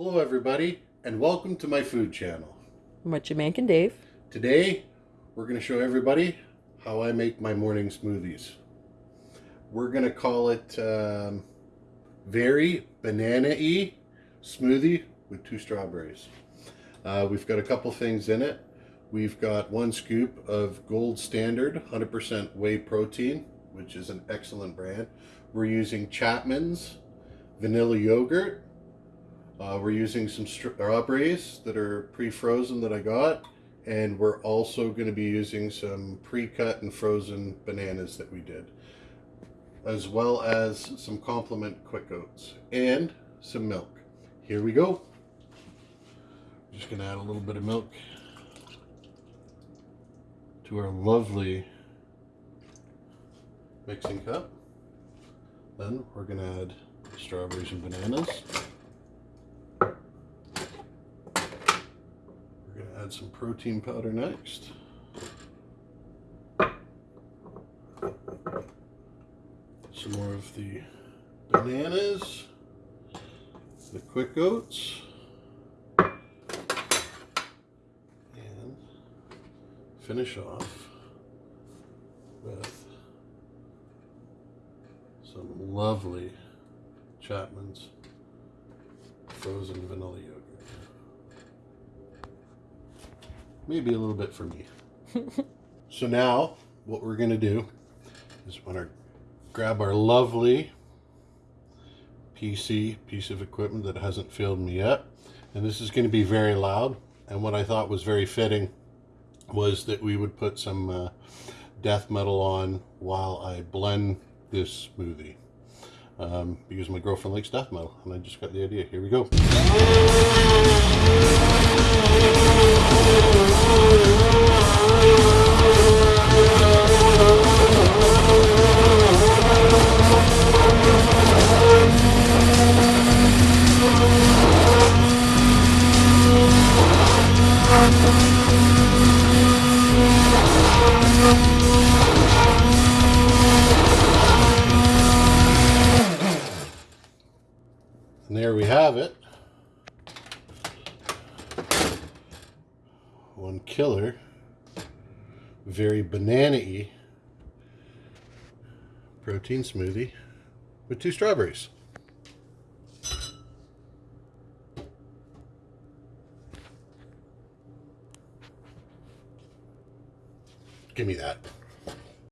Hello everybody and welcome to my food channel. What you making, Dave? Today we're going to show everybody how I make my morning smoothies. We're going to call it um, very banana-y smoothie with two strawberries. Uh, we've got a couple things in it. We've got one scoop of Gold Standard 100% whey protein, which is an excellent brand. We're using Chapman's vanilla yogurt. Uh, we're using some strawberries that are pre-frozen that I got. And we're also going to be using some pre-cut and frozen bananas that we did. As well as some complement quick oats and some milk. Here we go. Just going to add a little bit of milk to our lovely mixing cup. Then we're going to add strawberries and bananas. We're going to add some protein powder next. Some more of the bananas, the quick oats. And finish off with some lovely Chapman's frozen vanilla yogurt. Maybe a little bit for me. so now what we're going to do is want to grab our lovely PC piece of equipment that hasn't filled me yet. And this is going to be very loud. And what I thought was very fitting was that we would put some uh, death metal on while I blend this smoothie. Um, because my girlfriend likes death metal, and I just got the idea. Here we go. And there we have it. One killer, very banana-y protein smoothie with two strawberries. Give me that.